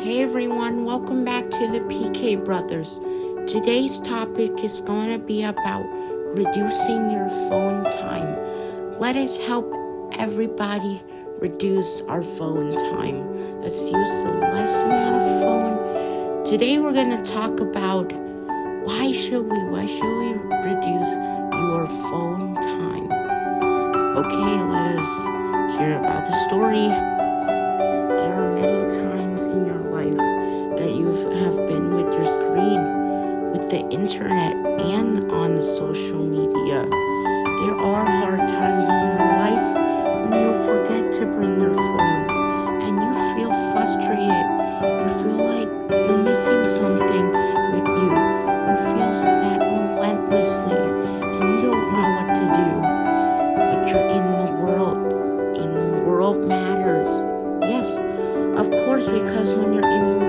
Hey everyone, welcome back to the PK Brothers. Today's topic is going to be about reducing your phone time. Let us help everybody reduce our phone time. Let's use the less amount of phone. Today we're going to talk about why should we why should we reduce your phone time? Okay, let us hear about the story. The internet, and on the social media. There are hard times in your life when you forget to bring your phone and you feel frustrated. You feel like you're missing something with you. You feel sad relentlessly and you don't know what to do. But you're in the world, and the world matters. Yes, of course, because when you're in the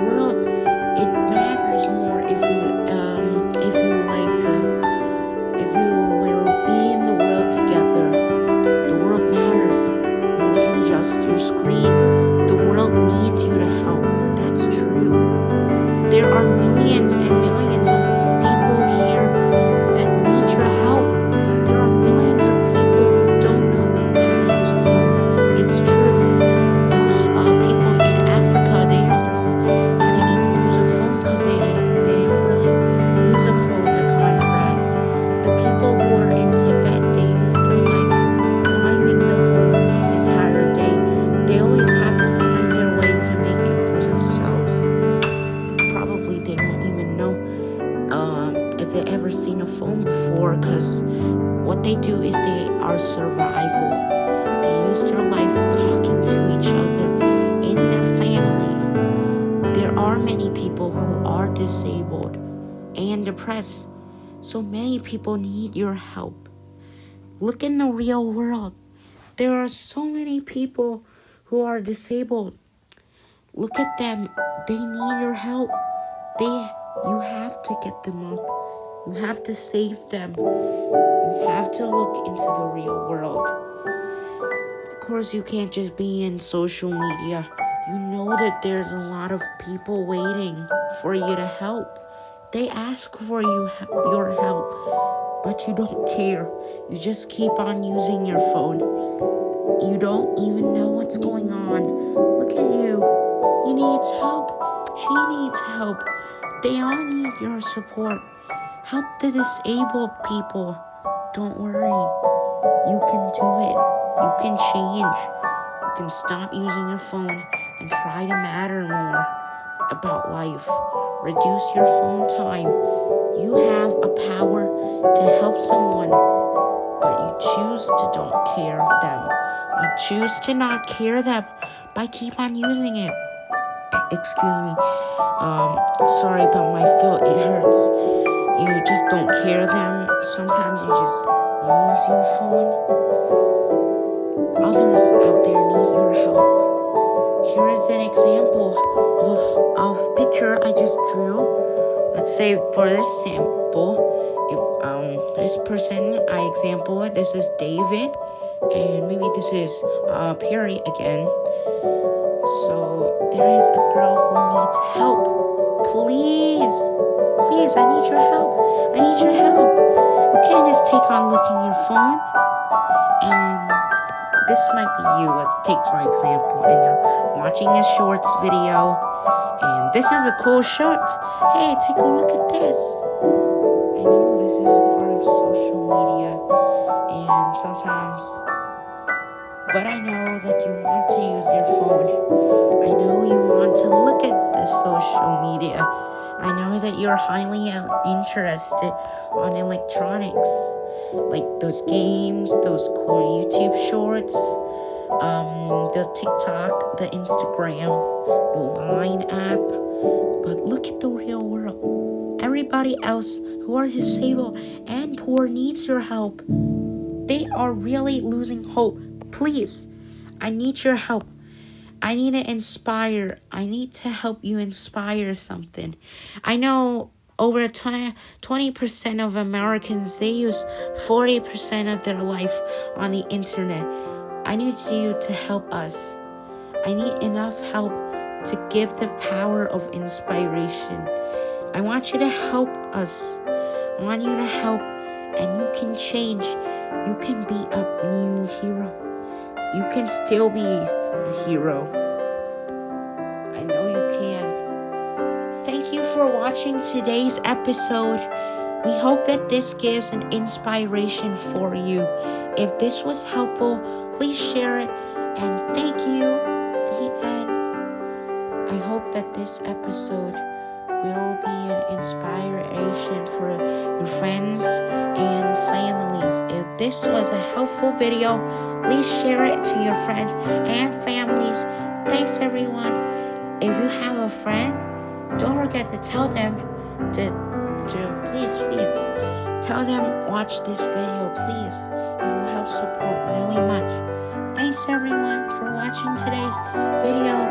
do is they are survival. They use their life talking to each other in their family. There are many people who are disabled and depressed, so many people need your help. Look in the real world. There are so many people who are disabled. Look at them. They need your help. They you have to get them up. You have to save them. You have to look into the real world. Of course, you can't just be in social media. You know that there's a lot of people waiting for you to help. They ask for you your help, but you don't care. You just keep on using your phone. You don't even know what's going on. Look at you. He needs help. She needs help. They all need your support. Help the disabled people. Don't worry. You can do it. You can change. You can stop using your phone and try to matter more about life. Reduce your phone time. You have a power to help someone, but you choose to don't care them. You choose to not care them by keep on using it. Excuse me. Um, sorry about my throat. It hurts. You just don't care them. Sometimes you just use your phone. Others out there need your help. Here is an example of of picture I just drew. Let's say for this sample, if um this person I example this is David, and maybe this is uh Perry again. So there is a girl who needs help. Please, please, I need your help. I need your help. You can't just take on looking your phone and this might be you. Let's take for example, and you're watching a shorts video, and this is a cool short. Hey, take a look at this. I know this is part of social media, and sometimes, but I know that you want to use your phone. I know you want to look at the social media. I know that you're highly uh, interested on electronics like those games, those cool YouTube shorts, um, the TikTok, the Instagram, the Line app. But look at the real world. Everybody else who are disabled and poor needs your help. They are really losing hope. Please, I need your help. I need to inspire. I need to help you inspire something. I know over 20% of Americans they use 40% of their life on the internet. I need you to help us. I need enough help to give the power of inspiration. I want you to help us. I want you to help, and you can change. You can be a new hero. You can still be a hero. I know you can. Thank you for watching today's episode. We hope that this gives an inspiration for you. If this was helpful, please share it and thank you. The end. I hope that this episode will be an inspiration for your friends and families. If this was a helpful video, please share it to your friends and families. Thanks everyone. If you have a friend, don't forget to tell them to to please, please tell them watch this video, please. It will help support really much. Thanks everyone for watching today's video.